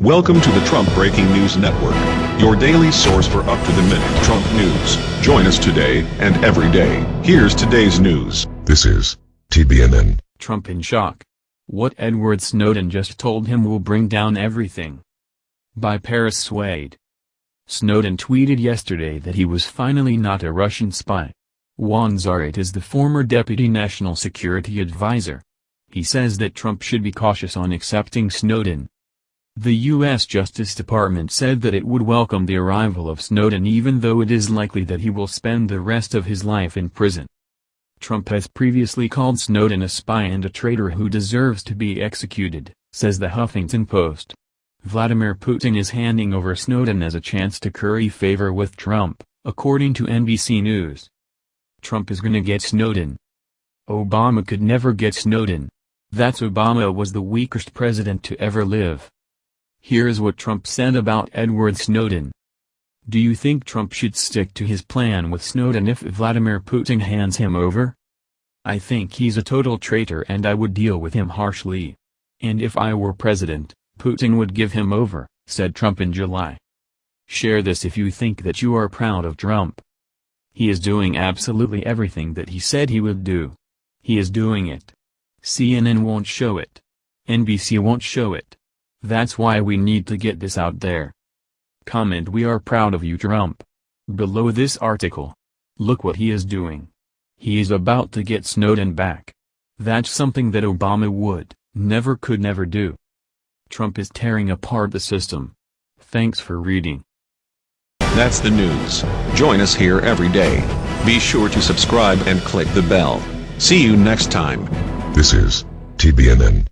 Welcome to the Trump Breaking News Network, your daily source for up-to-the-minute Trump news. Join us today and every day. Here's today's news. This is TBNN. Trump in shock. What Edward Snowden just told him will bring down everything. By Paris Swade. Snowden tweeted yesterday that he was finally not a Russian spy. Juan Zarate is the former deputy national security advisor. He says that Trump should be cautious on accepting Snowden. The U.S. Justice Department said that it would welcome the arrival of Snowden even though it is likely that he will spend the rest of his life in prison. Trump has previously called Snowden a spy and a traitor who deserves to be executed, says the Huffington Post. Vladimir Putin is handing over Snowden as a chance to curry favor with Trump, according to NBC News. Trump is gonna get Snowden. Obama could never get Snowden. That's Obama was the weakest president to ever live. Here's what Trump said about Edward Snowden. Do you think Trump should stick to his plan with Snowden if Vladimir Putin hands him over? I think he's a total traitor and I would deal with him harshly. And if I were president, Putin would give him over, said Trump in July. Share this if you think that you are proud of Trump. He is doing absolutely everything that he said he would do. He is doing it. CNN won't show it. NBC won't show it. That's why we need to get this out there. Comment we are proud of you Trump. Below this article. Look what he is doing. He is about to get Snowden back. That's something that Obama would, never could never do. Trump is tearing apart the system. Thanks for reading. That's the news. Join us here every day. Be sure to subscribe and click the bell. See you next time. This is TBNN.